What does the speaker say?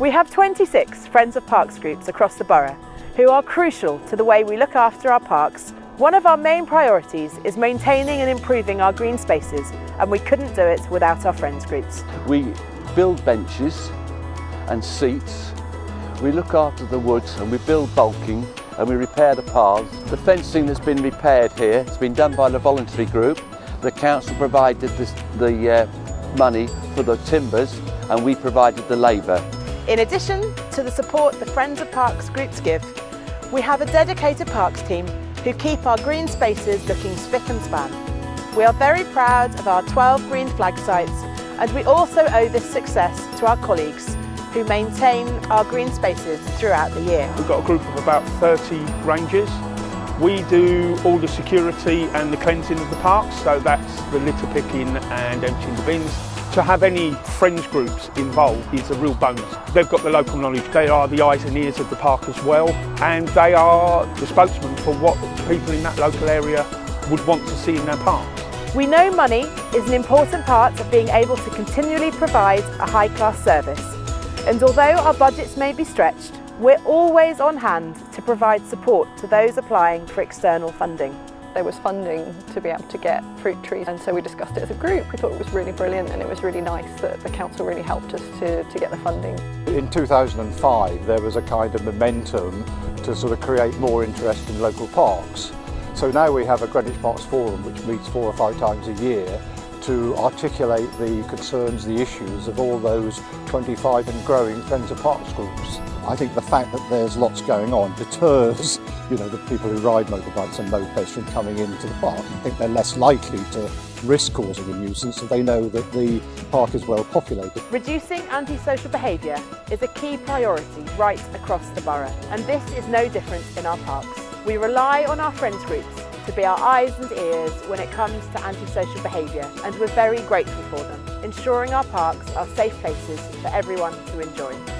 We have 26 Friends of Parks groups across the borough who are crucial to the way we look after our parks. One of our main priorities is maintaining and improving our green spaces and we couldn't do it without our Friends groups. We build benches and seats, we look after the woods and we build bulking and we repair the paths. The fencing that's been repaired here has been done by the voluntary group. The council provided this, the uh, money for the timbers and we provided the labour. In addition to the support the Friends of Parks groups give, we have a dedicated parks team who keep our green spaces looking spick and span. We are very proud of our 12 green flag sites and we also owe this success to our colleagues who maintain our green spaces throughout the year. We've got a group of about 30 rangers. We do all the security and the cleansing of the parks, so that's the litter picking and emptying the bins. To have any friends groups involved is a real bonus. They've got the local knowledge, they are the eyes and ears of the park as well, and they are the spokesman for what people in that local area would want to see in their park. We know money is an important part of being able to continually provide a high-class service. And although our budgets may be stretched, we're always on hand provide support to those applying for external funding there was funding to be able to get fruit trees and so we discussed it as a group. We thought it was really brilliant and it was really nice that the council really helped us to, to get the funding. In 2005 there was a kind of momentum to sort of create more interest in local parks. So now we have a Greenwich Parks Forum which meets four or five times a year to articulate the concerns, the issues of all those 25 and growing Friends of Parks groups. I think the fact that there's lots going on deters you know, the people who ride motorbikes and mopeds from coming into the park. I think they're less likely to risk causing a nuisance if they know that the park is well populated. Reducing antisocial behaviour is a key priority right across the borough and this is no different in our parks. We rely on our friends groups to be our eyes and ears when it comes to antisocial behaviour and we're very grateful for them, ensuring our parks are safe places for everyone to enjoy.